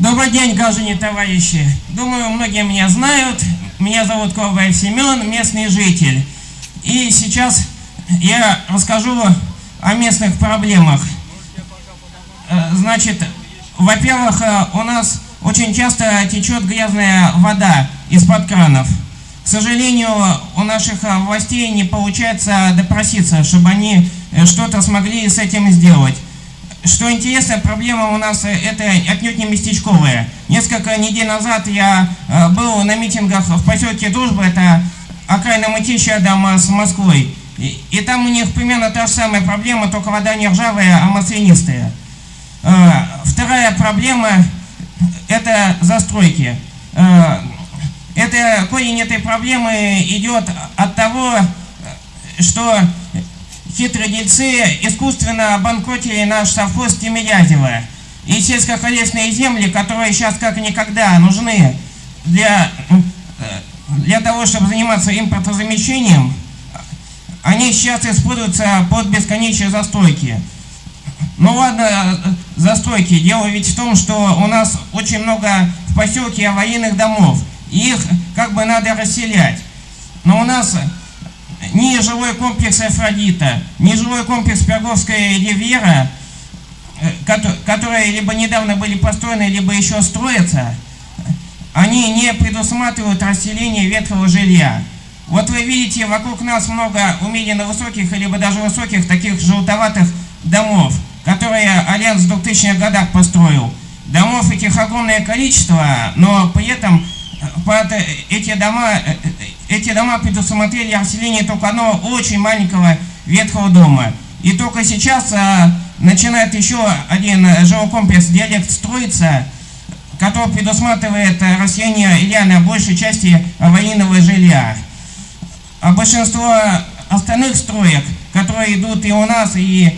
Добрый день, граждане товарищи. Думаю, многие меня знают. Меня зовут Ковбаев Семен, местный житель. И сейчас я расскажу о местных проблемах. Э, значит, во-первых, э, у нас очень часто течет грязная вода из-под кранов. К сожалению, у наших э, властей не получается допроситься, чтобы они что-то смогли с этим сделать. Что интересно, проблема у нас это отнюдь не местечковая. Несколько недель назад я был на митингах в поселке Дружба, это окраина Мытища рядом с Москвой. И, и там у них примерно та же самая проблема, только вода не ржавая, а маслянистая. Э, вторая проблема – это застройки. Э, это, корень этой проблемы идет от того, что хитрые дельцы искусственно обанкротили наш совхоз Тимирязева. И сельскохозяйственные земли, которые сейчас как никогда нужны для, э, для того, чтобы заниматься импортозамещением, они сейчас используются под бесконечные застройки. Ну ладно, застройки. Дело ведь в том, что у нас очень много в поселке военных домов. Их как бы надо расселять. Но у нас ни жилой комплекс Афродита, ни жилой комплекс Перговская Ривьера, э, которые либо недавно были построены, либо еще строятся, они не предусматривают расселение ветхого жилья. Вот вы видите, вокруг нас много умеренно высоких, либо даже высоких таких желтоватых домов которые Альянс в 2000-х годах построил. Домов этих огромное количество, но при этом э, под эти дома, э, э, эти дома предусмотрели расселение только одного очень маленького ветхого дома. И только сейчас а, начинает еще один жилой комплекс «Диалект» строиться, который предусматривает расселение реально большей части военного жилья. А большинство остальных строек, которые идут и у нас, и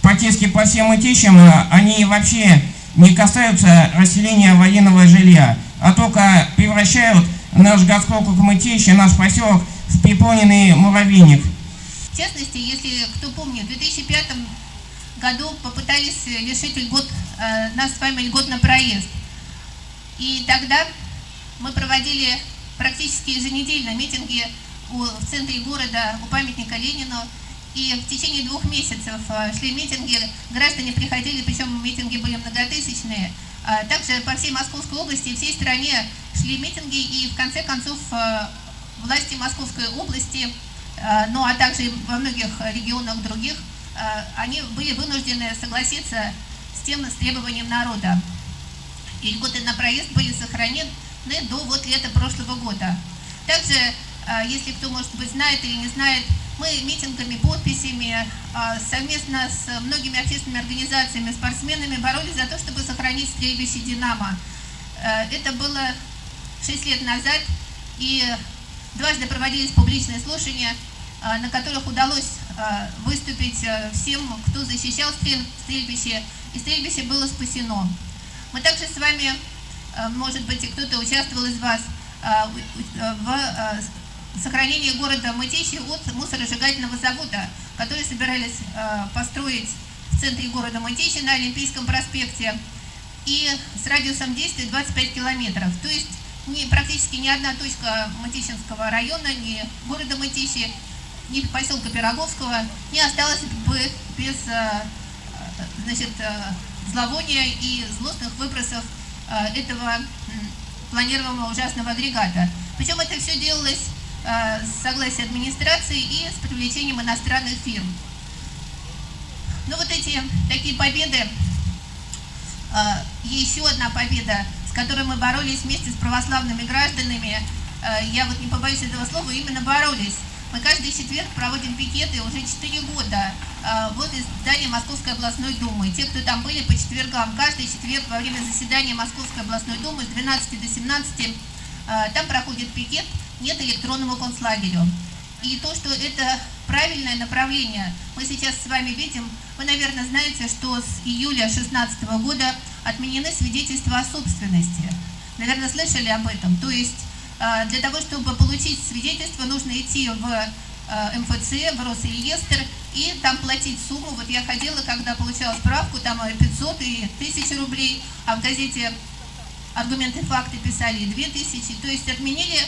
практически по всем этичам, они вообще не касаются расселения военного жилья, а только превращают наш городской округ Мытищи, наш поселок в переполненный муравейник. В частности, если кто помнит, в 2005 году попытались лишить льгот, э, нас с вами льгот на проезд. И тогда мы проводили практически еженедельно митинги у, в центре города, у памятника Ленину, и в течение двух месяцев э, шли митинги, граждане приходили, причем митинги были многотысячные. А также по всей Московской области и всей стране шли митинги, и в конце концов э, власти Московской области, э, ну а также во многих регионах других, они были вынуждены согласиться с тем, с требованием народа. И льготы на проезд были сохранены до вот лета прошлого года. Также, если кто, может быть, знает или не знает, мы митингами, подписями, а, совместно с многими общественными организациями, спортсменами боролись за то, чтобы сохранить стрельбище «Динамо». Э, это было 6 лет назад, и дважды проводились публичные слушания, на которых удалось выступить э, всем, кто защищал стрельбище, и стрельбище было спасено. Мы также с вами, э, может быть, и кто-то участвовал из вас в сохранение города Мытищи от мусоросжигательного завода, который собирались э, построить в центре города Мытищи на Олимпийском проспекте и с радиусом действия 25 километров. То есть не, практически ни одна точка Мытищинского района, ни города Мытищи, ни поселка Пироговского не осталась бы без э, значит, э, зловония и злостных выбросов этого планируемого ужасного агрегата. Причем это все делалось Э, согласие администрации и с привлечением иностранных фирм. Ну вот эти такие победы, э, еще одна победа, с которой мы боролись вместе с православными гражданами, э, я вот не побоюсь этого слова, именно боролись. Мы каждый четверг проводим пикеты уже 4 года вот из здания Московской областной думы. Те, кто там были по четвергам, каждый четверг во время заседания Московской областной думы с 12 до 17 там проходит пикет нет электронному концлагерю. И то, что это правильное направление, мы сейчас с вами видим, вы, наверное, знаете, что с июля 2016 года отменены свидетельства о собственности. Наверное, слышали об этом. То есть э, для того, чтобы получить свидетельство, нужно идти в э, МФЦ, в Росреестр и там платить сумму. Вот я ходила, когда получала справку, там 500 и 1000 рублей, а в газете аргументы факты писали 2000, то есть отменили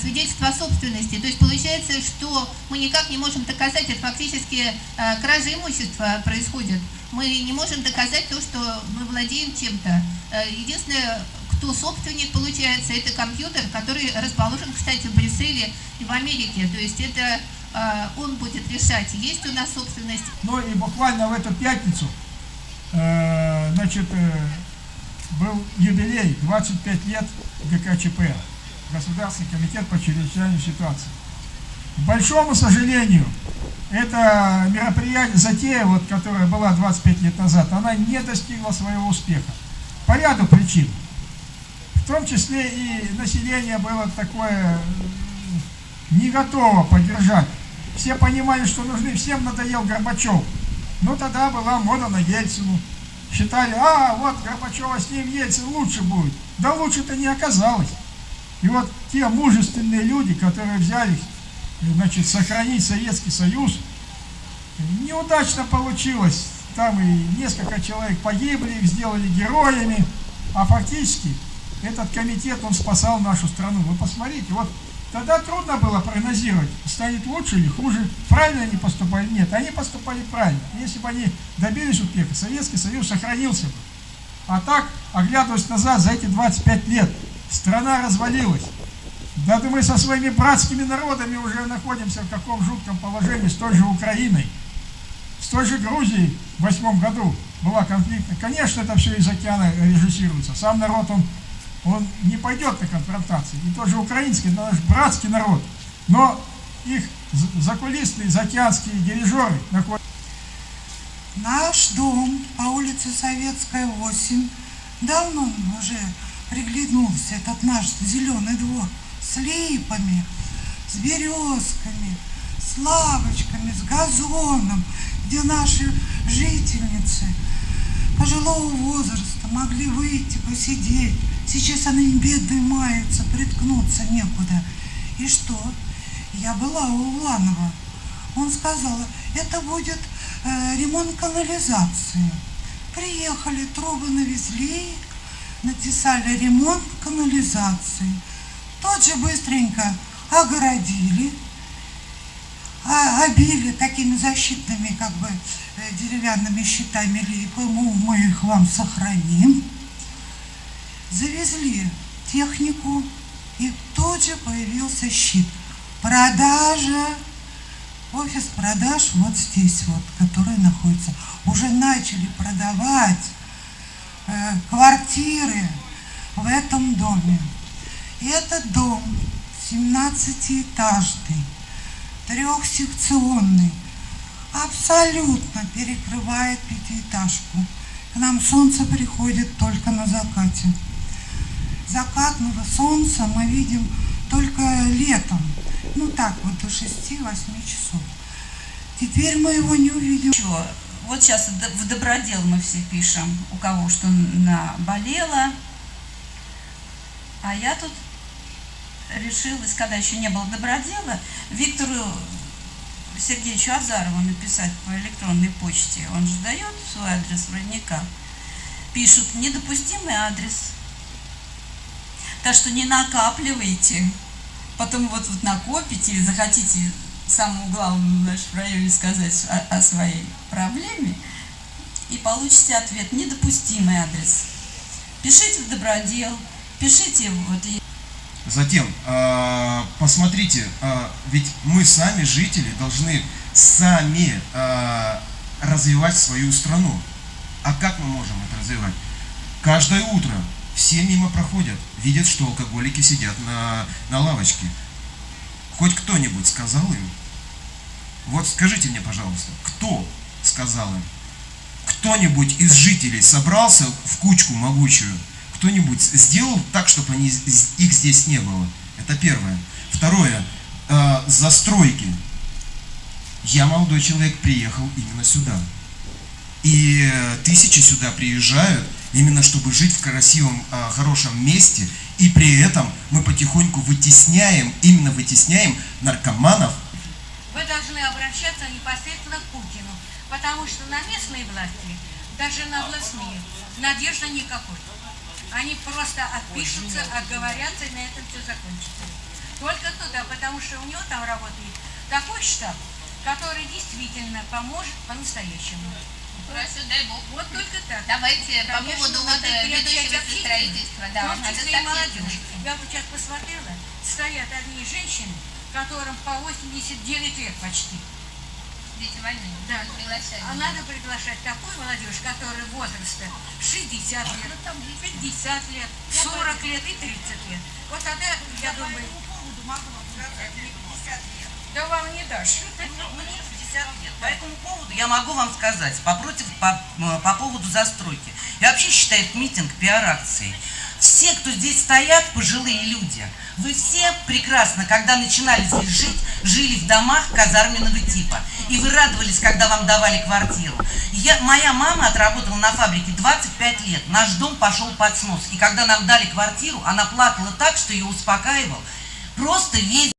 свидетельство о собственности. То есть получается, что мы никак не можем доказать, это фактически э, кража имущества происходит. Мы не можем доказать то, что мы владеем чем-то. Э, единственное, кто собственник, получается, это компьютер, который расположен, кстати, в Брюсселе и в Америке. То есть это э, он будет решать, есть у нас собственность. Ну и буквально в эту пятницу, э, значит, э, был юбилей 25 лет ГКЧП, Государственный комитет по чрезвычайной ситуации. К большому сожалению, это мероприятие, затея, вот, которая была 25 лет назад, она не достигла своего успеха. По ряду причин. В том числе и население было такое не готово поддержать. Все понимали, что нужны, всем надоел Горбачев. Ну тогда была мода на Ельцину. Считали, а вот Горбачева с ним Ельцин лучше будет. Да лучше-то не оказалось. И вот те мужественные люди, которые взяли, значит, сохранить Советский Союз, неудачно получилось. Там и несколько человек погибли, их сделали героями, а фактически этот комитет, он спасал нашу страну. Вы посмотрите, вот тогда трудно было прогнозировать, станет лучше или хуже, правильно они поступали, нет, они поступали правильно. Если бы они добились успеха, Советский Союз сохранился бы. А так, оглядываясь назад за эти 25 лет, страна развалилась. Да мы со своими братскими народами уже находимся в каком жутком положении с той же Украиной, с той же Грузией в восьмом году была конфликтная. Конечно, это все из океана режиссируется. Сам народ, он, он не пойдет на конфронтации. И тот же украинский, это наш братский народ. Но их закулисные, заокеанские дирижеры находятся. Наш дом по улице Советская, 8, давно уже приглянулся этот наш зеленый двор с липами, с березками, с лавочками, с газоном, где наши жительницы пожилого возраста могли выйти, посидеть. Сейчас они бедные маются, приткнуться некуда. И что? Я была у Уланова. Он сказал, это будет э, ремонт канализации. Приехали, трубы навезли, написали ремонт канализации. Тот же быстренько огородили, а, обили такими защитными как бы э, деревянными щитами липом, мы их вам сохраним. Завезли технику, и тут же появился щит. Продажа, офис продаж вот здесь вот, который находится. Уже начали продавать квартиры в этом доме. И этот дом 17-этажный, трехсекционный, абсолютно перекрывает пятиэтажку. К нам солнце приходит только на закате. Закатного солнца мы видим только летом. Ну так вот до 6-8 часов. Теперь мы его не увидим. Вот сейчас в добродел мы все пишем, у кого что наболело. А я тут решилась, когда еще не было добродела, Виктору Сергеевичу Азарову написать по электронной почте. Он же дает свой адрес вроде Пишут недопустимый адрес. Так что не накапливайте. Потом вот, вот накопите и захотите самому главному в нашем районе сказать о, о своей проблеме, и получите ответ «Недопустимый адрес». Пишите в добродел, пишите вот... Затем, э, посмотрите, э, ведь мы сами, жители, должны сами э, развивать свою страну. А как мы можем это развивать? Каждое утро все мимо проходят, видят, что алкоголики сидят на, на лавочке. Хоть кто-нибудь сказал им? Вот скажите мне, пожалуйста, кто сказал им? Кто-нибудь из жителей собрался в кучку могучую кто-нибудь сделал так, чтобы они, их здесь не было? Это первое. Второе. Э, застройки. Я, молодой человек, приехал именно сюда. И тысячи сюда приезжают, именно чтобы жить в красивом, э, хорошем месте. И при этом мы потихоньку вытесняем, именно вытесняем наркоманов. Вы должны обращаться непосредственно к Путину, потому что на местные власти, даже на областные, надежды никакой. Они просто отпишутся, отговорятся, и на этом все закончится. Только туда, потому что у него там работает такой штаб, который действительно поможет по-настоящему. Хорошо, дай бог. Вот только так. Давайте по Конечно, поводу вот надо э, ведущего строительства, в да, том надо числе и так молодежь. Я вот сейчас посмотрела, стоят одни женщины, которым по 89 лет почти. Дети войны. Да. Приглашаем. А надо приглашать такую молодежь, которая возраста 60 лет, 50 лет, 40 лет и 30 лет. Вот тогда, я думаю, да вам не дашь. Мне 50 лет. По этому поводу я могу вам сказать, по, против, по, м, по поводу застройки. Я вообще считаю этот митинг пиар-акцией. Все, кто здесь стоят, пожилые люди, вы все прекрасно, когда начинали здесь жить, жили в домах казарменного типа. И вы радовались, когда вам давали квартиру. Я, моя мама отработала на фабрике 25 лет. Наш дом пошел под снос. И когда нам дали квартиру, она плакала так, что ее успокаивал. Просто весь